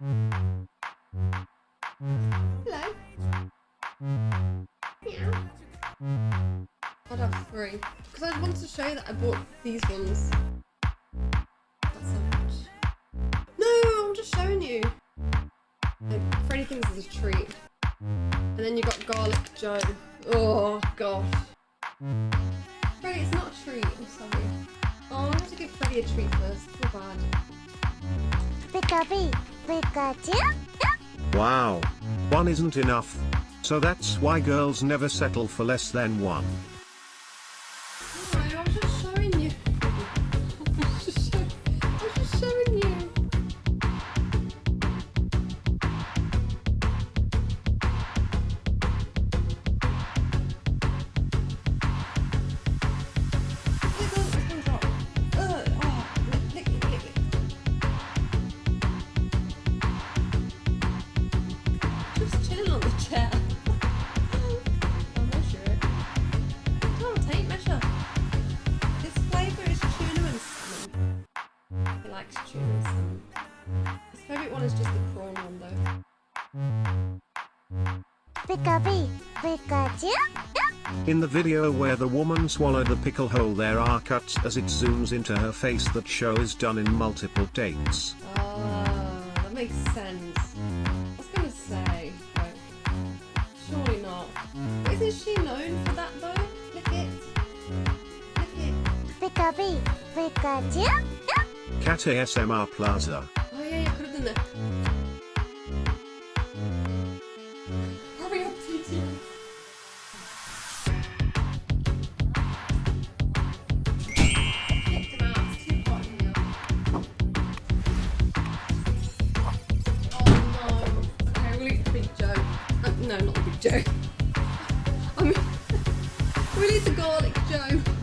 Hello. Meow. I'd have three. Because I wanted to show you that I bought these ones. That's so much. No, I'm just showing you. Like, Freddy thinks it's a treat. And then you got Garlic Joe. Oh, gosh. Freddy, it's not a treat. I'm sorry. Oh, I have to give Freddy a treat first. Feel bad. Pick Pika Pikachu? Wow. One isn't enough. So that's why girls never settle for less than one. His is just the prawn one though. Pika Pikachu? In the video where the woman swallowed the pickle hole there are cuts as it zooms into her face that show is done in multiple takes. Ah, that makes sense. I was gonna say, but surely not. But isn't she known for that though? Lick it. Lick it. Pika Pikachu? Cat ASMR Plaza. Hurry up, TT. Oh. Uh, no, not the Big Joe. I mean, we'll eat the Garlic Joe.